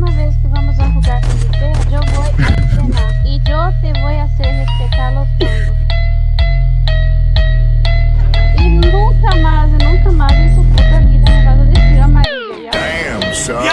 próxima vez que vamos a jugar con usted, yo voy entrenar te vou a respeitar os los. E nunca mais, nunca mais isso puta vida me causa desse a amarelo. Damn, son.